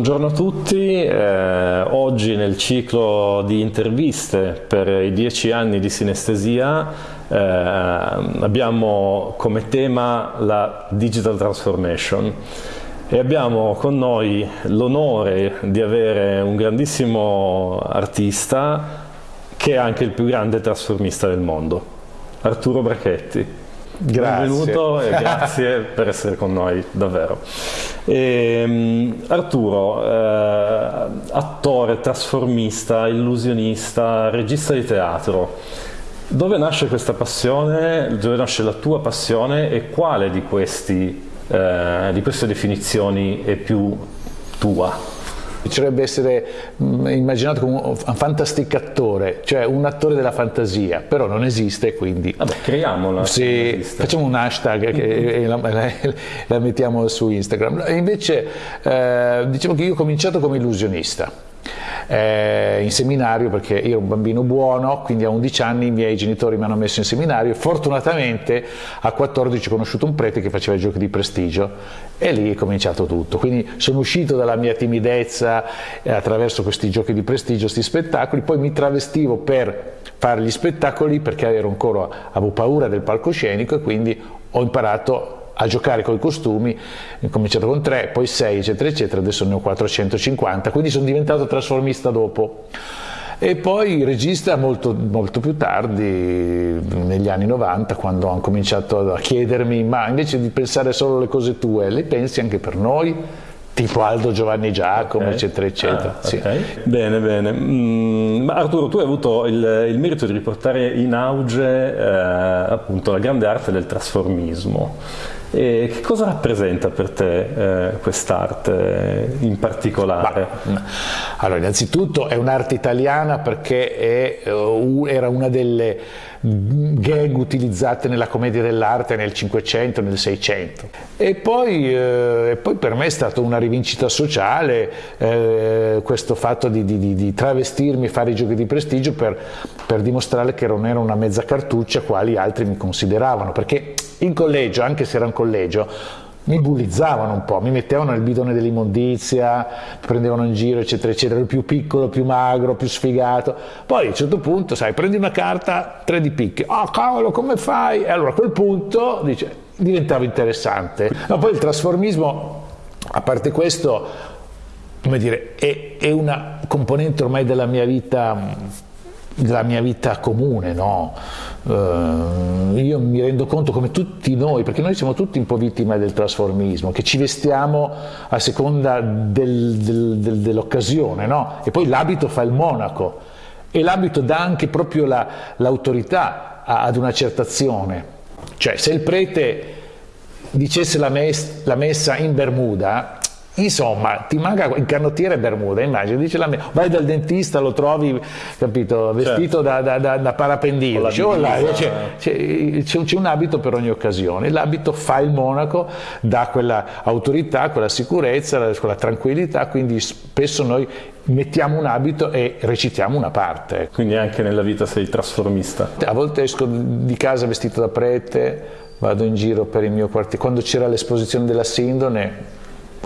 Buongiorno a tutti, eh, oggi nel ciclo di interviste per i dieci anni di sinestesia eh, abbiamo come tema la digital transformation e abbiamo con noi l'onore di avere un grandissimo artista che è anche il più grande trasformista del mondo, Arturo Brachetti. Grazie. Benvenuto e grazie per essere con noi, davvero. E, um, Arturo, eh, attore, trasformista, illusionista, regista di teatro, dove nasce questa passione, dove nasce la tua passione e quale di, questi, eh, di queste definizioni è più tua? Piacerebbe essere mm, immaginato come un fantastic attore, cioè un attore della fantasia, però non esiste, quindi... Vabbè, creiamola. Sì, facciamo un hashtag e la, la, la, mettiamo su Instagram. Invece eh, diciamo che io ho cominciato come illusionista eh, in seminario perché io ero un bambino buono, quindi a 11 anni i miei genitori mi hanno messo in seminario e fortunatamente a 14 ho conosciuto un prete che faceva giochi di prestigio e lì è cominciato tutto. Quindi sono uscito dalla mia timidezza eh, attraverso questi giochi di prestigio, questi spettacoli, poi mi travestivo per fare gli spettacoli perché ero ancora, avevo paura del palcoscenico e quindi ho imparato a giocare con i costumi, ho cominciato con 3, poi 6 eccetera eccetera, adesso ne ho 450, quindi sono diventato trasformista dopo. E poi regista molto, molto più tardi, negli anni 90, quando ho cominciato a chiedermi, ma invece di pensare solo alle cose tue, le pensi anche per noi? tipo Aldo Giovanni Giacomo, okay. eccetera, eccetera. Ah, okay. sì. Bene, bene. Mm, Arturo, tu hai avuto il, il, merito di riportare in auge eh, appunto la grande arte del trasformismo. E che cosa rappresenta per te eh, quest'arte in particolare? Bah, allora, innanzitutto è un'arte italiana perché è, uh, era una delle gag utilizzate nella commedia dell'arte nel 500, nel 600. E poi, eh, poi, per me è stata una rivincita sociale eh, questo fatto di, di, di, travestirmi e fare i giochi di prestigio per, per dimostrare che non ero una mezza cartuccia quali altri mi consideravano, perché in collegio, anche se era un collegio, mi bullizzavano un po', mi mettevano nel bidone dell'immondizia, prendevano in giro, eccetera, eccetera, più piccolo, più magro, più sfigato. Poi a un certo punto, sai, prendi una carta, tre di picche, oh cavolo, come fai? E allora a quel punto, dice, diventava interessante. Ma poi il trasformismo, a parte questo, come dire, è, è una componente ormai della mia vita della mia vita comune, no? Uh, io mi rendo conto come tutti noi, perché noi siamo tutti un po' vittime del trasformismo, che ci vestiamo a seconda del, del, del, dell'occasione, no? E poi l'abito fa il monaco e l'abito dà anche proprio l'autorità la, ad una certa azione. Cioè se il prete dicesse la, mes, la messa in Bermuda, Insomma, ti manca in canottiere Bermuda, immagini, dice la mia, vai dal dentista, lo trovi, capito, vestito certo. da, da, da, parapendino, c'è un abito per ogni occasione, l'abito fa il monaco, dà quella autorità, quella sicurezza, quella tranquillità, quindi spesso noi mettiamo un abito e recitiamo una parte. Quindi anche nella vita sei trasformista? A volte esco di casa vestito da prete, vado in giro per il mio quartiere, quando c'era l'esposizione della Sindone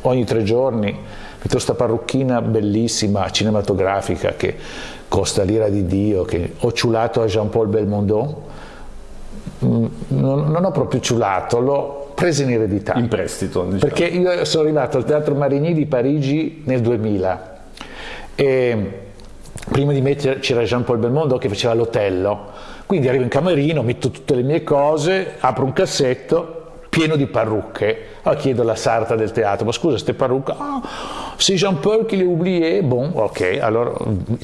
ogni tre giorni metto questa parrucchina bellissima, cinematografica, che costa l'ira di Dio, che ho ciulato a Jean-Paul Belmondo, mm, non, non, ho proprio ciulato, l'ho presa in eredità. In prestito, diciamo. Perché io sono arrivato al Teatro Marigny di Parigi nel 2000 e prima di me c'era Jean-Paul Belmondo che faceva l'Otello, quindi arrivo in camerino, metto tutte le mie cose, apro un cassetto pieno di parrucche. Allora chiedo alla sarta del teatro, ma scusa, queste parrucche, ah, c'est Jean-Paul che le oublié, bon, ok, allora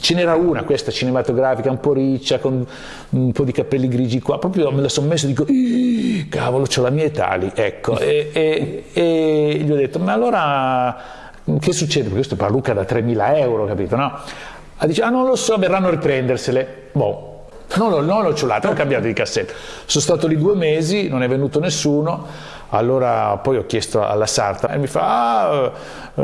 ce n'era una, questa cinematografica, un po' riccia, con un po' di capelli grigi qua, proprio me la sono messa e dico, cavolo, ho la mia età lì, ecco, e, e, e, gli ho detto, ma allora che succede? Perché questa parrucca da 3.000 euro, capito, no? Ha dice, ah non lo so, verranno a riprendersele, boh, non l'ho, non l'ho ciulato, ho cambiato di cassetta. Sono stato lì due mesi, non è venuto nessuno, allora poi ho chiesto alla sarta e mi fa, ah, uh,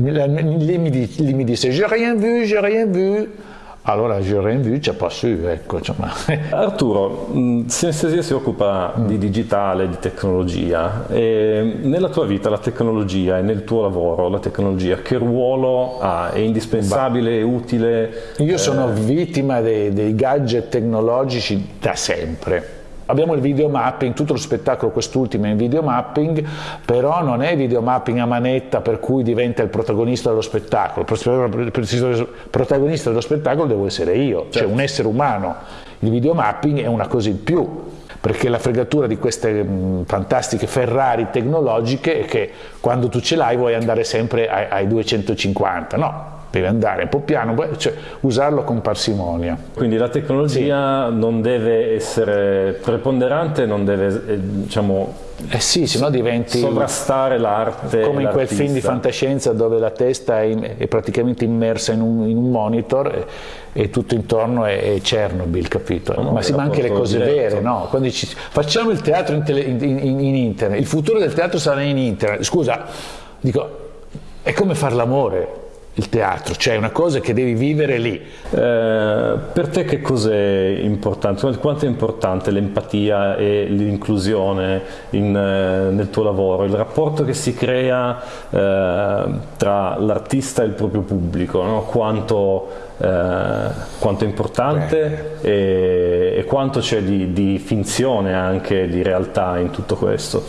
lei, mi, lei mi disse, j'ai rien vu, j'ai rien vu. Allora rendu c'è pas su, ecco. Arturo, Sinestesia si occupa mm. di digitale, di tecnologia e nella tua vita la tecnologia e nel tuo lavoro la tecnologia che ruolo ha? È indispensabile, è utile? Io sono eh... vittima dei, dei gadget tecnologici da sempre Abbiamo il video mapping, tutto lo spettacolo quest'ultimo è in video mapping, però non è video mapping a manetta per cui diventa il protagonista dello spettacolo, il protagonista dello spettacolo devo essere io, cioè certo. un essere umano. Il video mapping è una cosa in più, perché la fregatura di queste mh, fantastiche Ferrari tecnologiche è che quando tu ce l'hai vuoi andare sempre ai, ai 250, no, deve andare un po' piano, cioè usarlo con parsimonia. Quindi la tecnologia sì. non deve essere preponderante, non deve eh, diciamo, eh sì, se no diventi sovrastare l'arte. Come in quel film di fantascienza dove la testa è, in, è praticamente immersa in un, in un monitor e, e, tutto intorno è, è Chernobyl, capito? No, Ma si anche le cose diretto. vere, no? Quando dici facciamo il teatro in, tele, in, in internet, il futuro del teatro sarà in internet. Scusa, dico, è come fare l'amore il teatro, cioè una cosa che devi vivere lì. Eh, per te che cos'è importante? Quanto è importante l'empatia e l'inclusione eh, nel tuo lavoro? Il rapporto che si crea eh, tra l'artista e il proprio pubblico, no? quanto, eh, quanto, è importante e, e, quanto c'è di, di finzione anche, di realtà in tutto questo?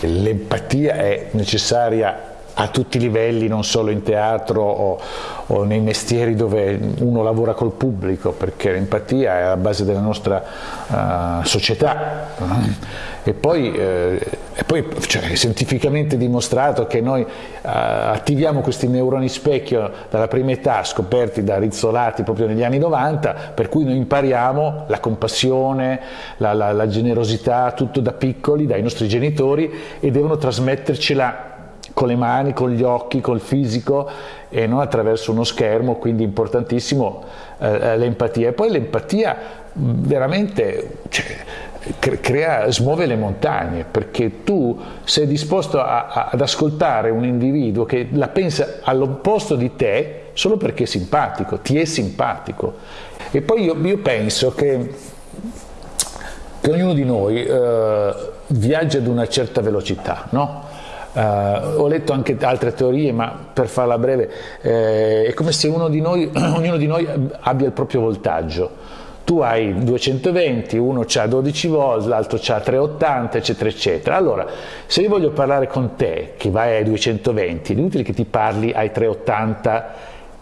L'empatia è necessaria a tutti i livelli, non solo in teatro o, o, nei mestieri dove uno lavora col pubblico, perché l'empatia è alla base della nostra uh, società. E poi, eh, e poi cioè, è scientificamente dimostrato che noi uh, attiviamo questi neuroni specchio dalla prima età, scoperti da Rizzolati proprio negli anni 90, per cui noi impariamo la compassione, la, la, la generosità, tutto da piccoli, dai nostri genitori e devono trasmettercela con le mani, con gli occhi, col fisico e non attraverso uno schermo, quindi importantissimo eh, eh l'empatia. E poi l'empatia veramente cioè, crea, smuove le montagne, perché tu sei disposto a, a, ad ascoltare un individuo che la pensa all'opposto di te solo perché è simpatico, ti è simpatico. E poi io, io penso che, che, ognuno di noi eh, viaggia ad una certa velocità, no? Uh, ho letto anche altre teorie, ma per farla breve, eh, è come se di noi, ognuno di noi abbia il proprio voltaggio. Tu hai 220, uno ha 12 volt, l'altro ha 380, eccetera, eccetera. Allora, se io voglio parlare con te, che vai ai 220, è inutile che ti parli ai 380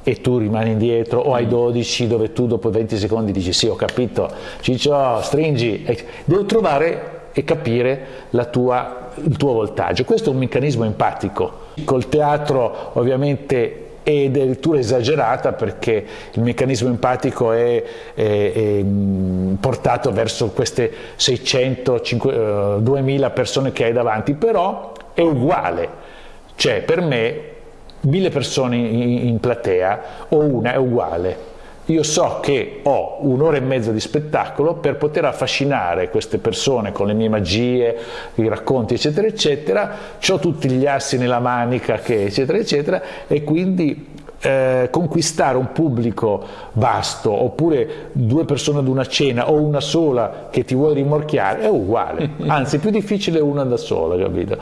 e tu rimani indietro, o ai 12 dove tu dopo 20 secondi dici sì, ho capito, Ciccio, stringi. Devo trovare e capire tua, il tuo voltaggio. Questo è un meccanismo empatico. Col teatro ovviamente è addirittura esagerata perché il meccanismo empatico è, è, è portato verso queste 600, 5, 2000 persone che hai davanti, però è uguale. Cioè per me mille persone in, in platea o una è uguale io so che ho un'ora e mezza di spettacolo per poter affascinare queste persone con le mie magie, i racconti eccetera eccetera, ho tutti gli assi nella manica che eccetera eccetera e quindi eh, conquistare un pubblico vasto oppure due persone ad una cena o una sola che ti vuole rimorchiare è uguale, anzi è più difficile una da sola, capito?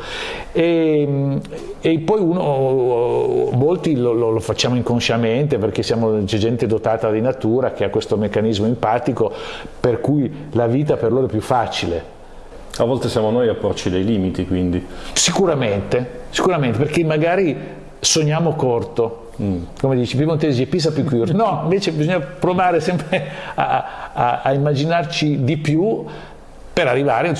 E, e poi uno, molti lo, lo, lo facciamo inconsciamente perché siamo gente dotata di natura che ha questo meccanismo empatico per cui la vita per loro è più facile. A volte siamo noi a porci dei limiti quindi. Sicuramente, sicuramente perché magari sogniamo corto, Mm. come dici, Piemontesi pisa più cure. No, invece bisogna provare sempre a, a, a immaginarci di più per arrivare,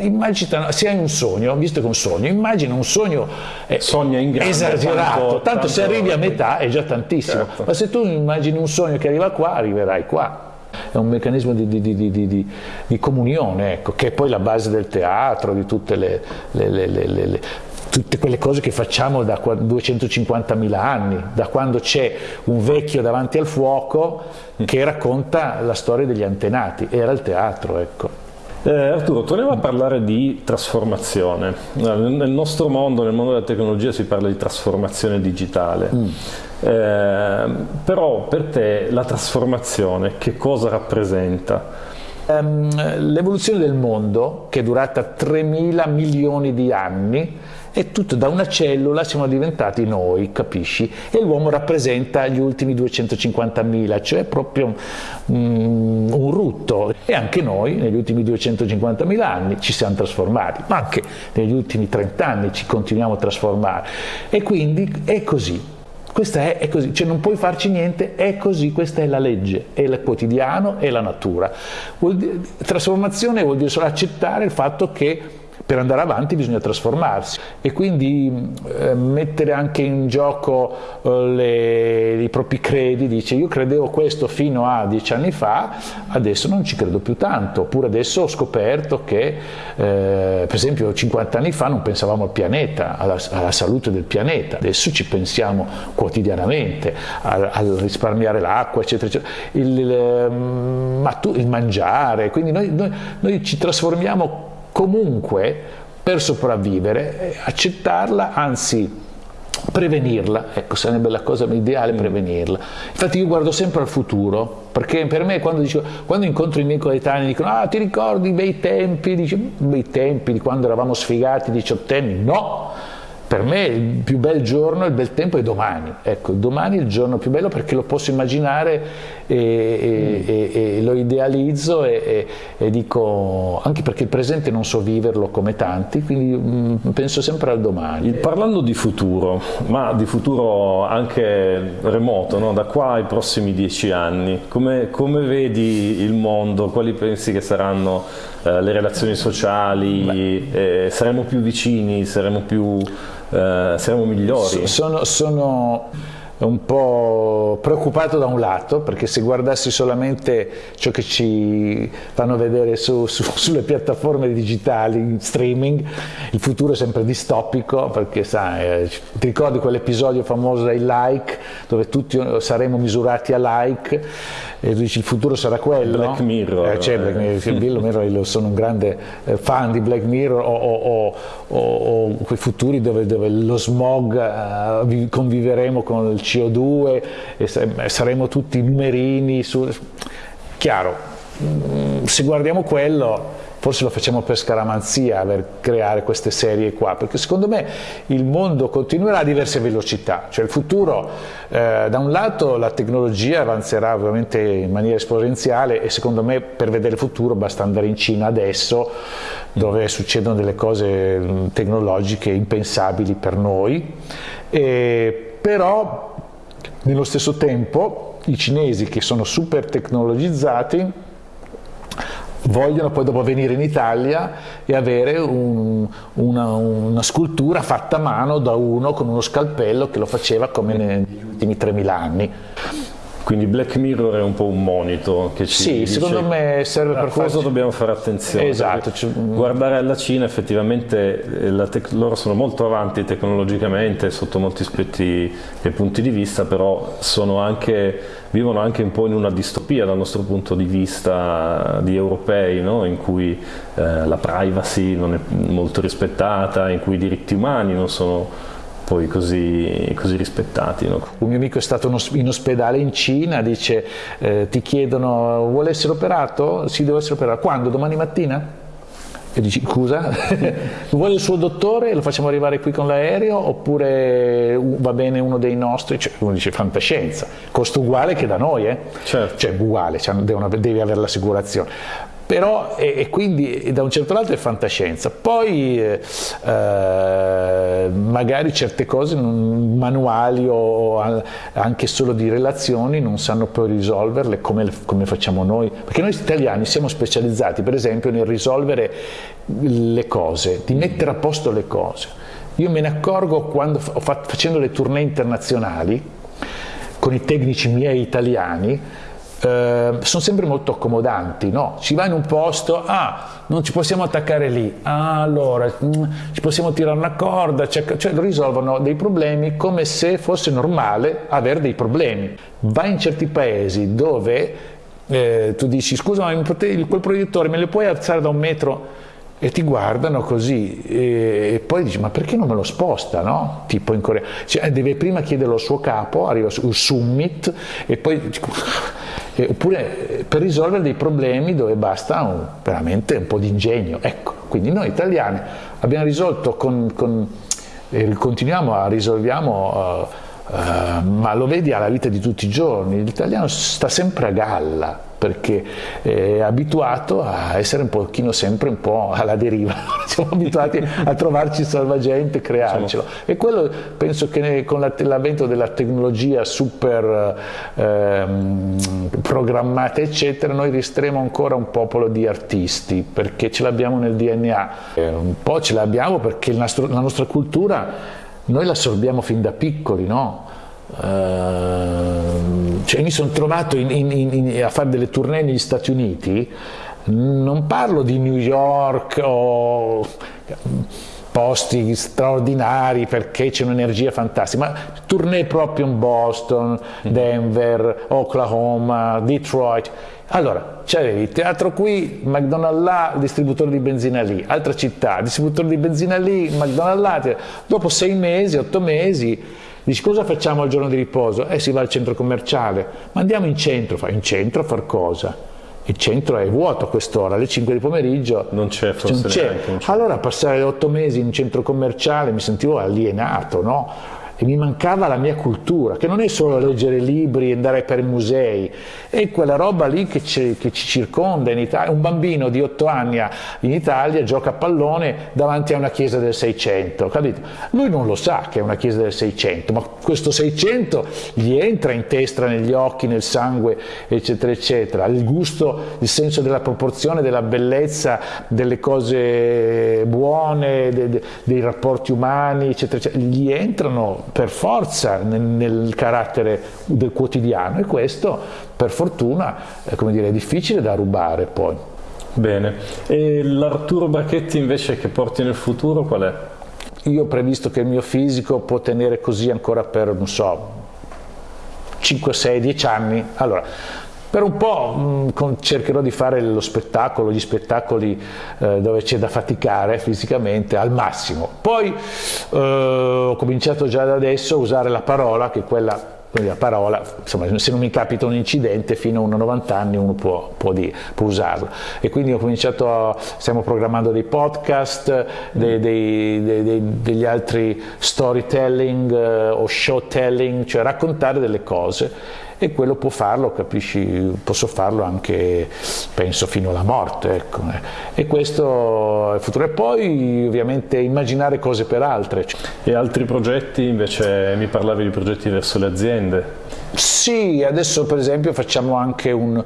immagina, se hai un sogno, visto che è un sogno, immagina un sogno eh, Sogna in grande, esagerato, tanto, tanto, se arrivi a metà è già tantissimo, certo. ma se tu immagini un sogno che arriva qua, arriverai qua. È un meccanismo di, di, di, di comunione, ecco, che è poi la base del teatro, di tutte le, le, le, le tutte quelle cose che facciamo da 250.000 anni, da quando c'è un vecchio davanti al fuoco che racconta la storia degli antenati, era il teatro. Ecco. Eh, Arturo, torniamo a parlare di trasformazione. Nel nostro mondo, nel mondo della tecnologia, si parla di trasformazione digitale. Mm. Eh, però per te la trasformazione che cosa rappresenta? Um, l'evoluzione del mondo, che è durata 3 mila milioni di anni, è tutto da una cellula siamo diventati noi, capisci? E l'uomo rappresenta gli ultimi 250.000, cioè proprio um, un rutto. E anche noi negli ultimi 250.000 anni ci siamo trasformati, ma anche negli ultimi 30 anni ci continuiamo a trasformare. E quindi è così. Questa è, è, così, cioè non puoi farci niente, è così, questa è la legge, è il quotidiano, è la natura. Vuol dire, trasformazione vuol dire solo accettare il fatto che per andare avanti bisogna trasformarsi. E quindi eh, mettere anche in gioco eh, le, i propri credi, dice io credevo questo fino a dieci anni fa, adesso non ci credo più tanto, oppure adesso ho scoperto che eh, per esempio 50 anni fa non pensavamo al pianeta, alla, alla salute del pianeta, adesso ci pensiamo quotidianamente al, risparmiare l'acqua, eccetera, eccetera. Il, il, ehm, il mangiare, quindi noi, noi, noi ci trasformiamo comunque per sopravvivere, accettarla, anzi prevenirla, ecco sarebbe la cosa ideale prevenirla. Infatti io guardo sempre al futuro, perché per me quando, dico, quando incontro i miei coetanei dicono ah ti ricordi i bei tempi, dice, bei tempi di quando eravamo sfigati diciottenni, no! Per me il più bel giorno, il bel tempo è domani, ecco, domani è il giorno più bello perché lo posso immaginare e, mm. e, e lo idealizzo e, dico, anche perché il presente non so viverlo come tanti, quindi mh, mm, penso sempre al domani. Parlando di futuro, ma di futuro anche remoto, no? da qua ai prossimi dieci anni, come, come vedi il mondo, quali pensi che saranno eh, le relazioni sociali, eh, saremo più vicini, saremo più eh, saremo migliori. Sono, sono, un po' preoccupato da un lato, perché se guardassi solamente ciò che ci fanno vedere su, su, sulle piattaforme digitali, in streaming, il futuro è sempre distopico, perché sai, eh, ti ricordi quell'episodio famoso dei like, dove tutti saremo misurati a like, e dici il futuro sarà quello. Black Mirror. Eh, c'è Black Mirror, io sono un grande eh, fan di Black Mirror o, o, o, o quei futuri dove, dove lo smog uh, conviveremo con il CO2 e saremo tutti numerini. Su... Chiaro, mm, se guardiamo quello forse lo facciamo per scaramanzia per creare queste serie qua, perché secondo me il mondo continuerà a diverse velocità, cioè il futuro eh, da un lato la tecnologia avanzerà ovviamente in maniera esponenziale e secondo me per vedere il futuro basta andare in Cina adesso dove succedono delle cose mm, tecnologiche impensabili per noi, e, però nello stesso tempo i cinesi che sono super tecnologizzati vogliono poi dopo venire in Italia e avere un, una, una, scultura fatta a mano da uno con uno scalpello che lo faceva come negli ultimi 3000 anni. Quindi Black Mirror è un po' un monito che ci Sì, dice secondo me serve per cosa farci... dobbiamo fare attenzione. Esatto. Guardare alla Cina effettivamente eh, loro sono molto avanti tecnologicamente sotto molti aspetti e punti di vista, però anche, vivono anche un po' in una distopia dal nostro punto di vista di europei, no? in cui eh, la privacy non è molto rispettata, in cui i diritti umani non sono poi così, così rispettati. No? Un mio amico è stato in ospedale in Cina, dice eh, ti chiedono vuole essere operato? Sì, deve essere operato. Quando? Domani mattina? E dici scusa, vuole il suo dottore, lo facciamo arrivare qui con l'aereo oppure va bene uno dei nostri? Cioè, uno dice fantascienza, costo uguale che da noi, eh? certo. cioè uguale, cioè, devi avere l'assicurazione però e, e, quindi da un certo lato è fantascienza. Poi eh, eh, magari certe cose non, manuali o anche solo di relazioni non sanno poi risolverle come, come facciamo noi, perché noi italiani siamo specializzati per esempio nel risolvere le cose, di mettere a posto le cose. Io me ne accorgo quando facendo le tournée internazionali con i tecnici miei italiani eh, sono sempre molto accomodanti, no? Si va in un posto, ah, non ci possiamo attaccare lì, ah, allora mm, ci possiamo tirare una corda, cioè, cioè risolvono dei problemi come se fosse normale avere dei problemi. Vai in certi paesi dove eh, tu dici scusa ma quel proiettore me lo puoi alzare da un metro? e ti guardano così e, poi dici ma perché non me lo sposta no? tipo in Corea cioè, deve prima chiederlo al suo capo arriva sul summit e poi oppure per risolvere dei problemi dove basta un, veramente un po' di ingegno. Ecco quindi noi italiani abbiamo risolto con, con e continuiamo a risolviamo uh, uh, ma lo vedi alla vita di tutti i giorni l'italiano sta sempre a galla perché è abituato a essere un pochino sempre un po' alla deriva, siamo abituati a trovarci salvagente, crearcelo. E quello penso che con l'avvento della tecnologia super ehm, programmata eccetera noi resteremo ancora un popolo di artisti perché ce l'abbiamo nel DNA, un po' ce l'abbiamo perché nostro, la nostra cultura noi la assorbiamo fin da piccoli, no? Uh, cioè mi sono trovato in, in, in, a fare delle tournée negli Stati Uniti, non parlo di New York o posti straordinari perché c'è un'energia fantastica, ma tournée proprio in Boston, Denver, Oklahoma, Detroit. Allora, c'avevi il teatro qui, McDonald's là, distributore di benzina lì, altra città, distributore di benzina lì, McDonald's là, dopo sei mesi, otto mesi, Dici cosa facciamo al giorno di riposo? Eh si va al centro commerciale, ma andiamo in centro, fa in centro a far cosa? Il centro è vuoto a quest'ora, alle 5 di pomeriggio non c'è forse non c'è. Allora passare otto mesi in centro commerciale mi sentivo alienato, no? E mi mancava la mia cultura, che non è solo leggere libri e andare per musei, è quella roba lì che ci, che ci circonda in Italia. Un bambino di 8 anni in Italia gioca a pallone davanti a una chiesa del 600, capito? Lui non lo sa che è una chiesa del 600, ma questo 600 gli entra in testa, negli occhi, nel sangue, eccetera, eccetera. Il gusto, il senso della proporzione, della bellezza, delle cose buone, de, de, dei rapporti umani, eccetera, eccetera, gli entrano per forza nel, nel carattere del quotidiano e questo per fortuna eh, come dire, è difficile da rubare poi. Bene, e l'Arturo Brachetti invece che porti nel futuro qual è? Io ho previsto che il mio fisico può tenere così ancora per, non so, 5, 6, 10 anni. Allora, per un po' mh, cercherò di fare lo spettacolo, gli spettacoli eh, dove c'è da faticare fisicamente al massimo. Poi eh, ho cominciato già da adesso a usare la parola, che è quella quindi la parola, insomma, se non mi capita un incidente fino a 90 anni uno può, può, di, può usarlo. E quindi ho cominciato, a, stiamo programmando dei podcast, dei, dei, dei, degli altri storytelling uh, o showtelling, cioè raccontare delle cose e quello può farlo, capisci, posso farlo anche, penso, fino alla morte. Ecco. E questo è il futuro. E poi ovviamente immaginare cose per altre. E altri progetti, invece mi parlavi di progetti verso le aziende? Sì, adesso per esempio facciamo anche un,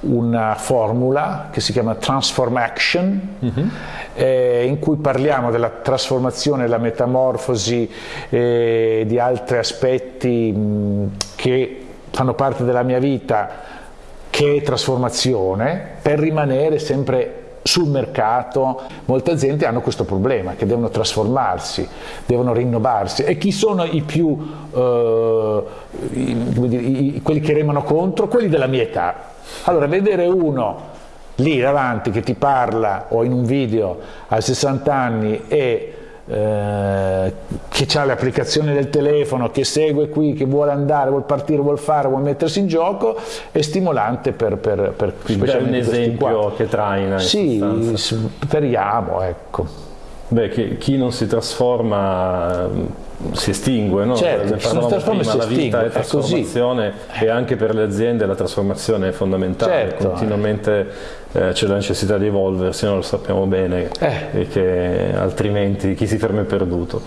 una formula che si chiama Transform Action, uh mhm. -huh. eh, in cui parliamo della trasformazione, la metamorfosi eh, di altri aspetti mh, che fanno parte della mia vita che è trasformazione per rimanere sempre sul mercato. Molte aziende hanno questo problema che devono trasformarsi, devono rinnovarsi. E chi sono i più eh, i, i, quelli che remano contro? Quelli della mia età. Allora vedere uno lì davanti che ti parla o in un video a 60 anni e eh, che ha le applicazioni del telefono, che segue qui, che vuole andare, vuole partire, vuole fare, vuole mettersi in gioco, è stimolante per, per, per Quindi è un esempio che traina. Sì, speriamo, ecco. Beh, che, chi non si trasforma si estingue, no? Certo, ne parlavamo prima, si la vita è trasformazione è e anche per le aziende la trasformazione è fondamentale, certo. continuamente eh, c'è la necessità di evolversi, noi lo sappiamo bene, eh. e che altrimenti chi si ferma è perduto.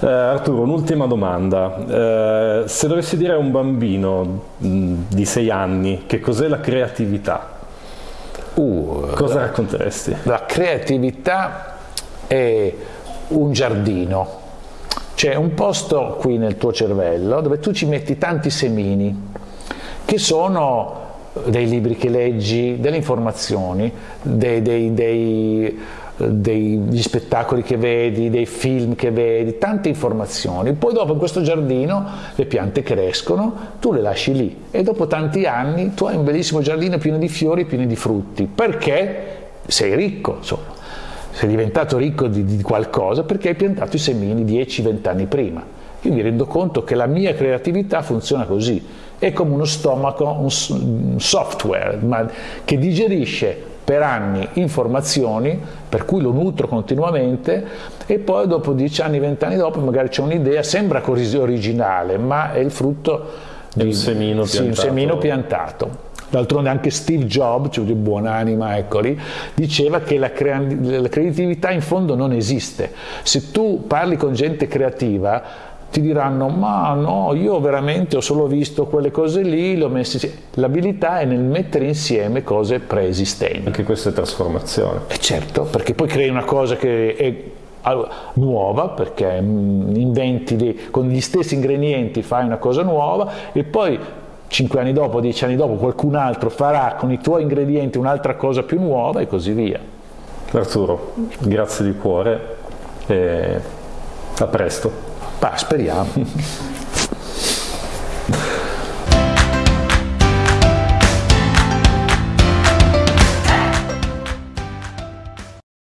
Eh, Arturo, un'ultima domanda, eh, se dovessi dire a un bambino mh, di sei anni che cos'è la creatività, uh, cosa la, racconteresti? La creatività è un giardino, c'è un posto qui nel tuo cervello dove tu ci metti tanti semini che sono dei libri che leggi, delle informazioni, dei, dei, dei, degli spettacoli che vedi, dei film che vedi, tante informazioni. Poi dopo in questo giardino le piante crescono, tu le lasci lì e dopo tanti anni tu hai un bellissimo giardino pieno di fiori, pieno di frutti. Perché sei ricco, insomma. Sei diventato ricco di, di qualcosa perché hai piantato i semini 10-20 anni prima. Io mi rendo conto che la mia creatività funziona così, è come uno stomaco, un software ma, che digerisce per anni informazioni, per cui lo nutro continuamente e poi dopo 10 anni, 20 anni dopo magari c'è un'idea, sembra così originale, ma è il frutto di un semino sì, un semino piantato. D'altronde anche Steve Jobs, cioè di buonanima, eccoli, diceva che la, crea la creatività in fondo non esiste. Se tu parli con gente creativa, ti diranno ma no, io veramente ho solo visto quelle cose lì, le ho messe L'abilità è nel mettere insieme cose preesistenti. Anche questa è trasformazione. E certo, perché poi crei una cosa che è nuova perché mm, inventi dei, con gli stessi ingredienti fai una cosa nuova e poi 5 anni dopo, 10 anni dopo qualcun altro farà con i tuoi ingredienti un'altra cosa più nuova e così via. Arturo, grazie di cuore e a presto. Bah, speriamo.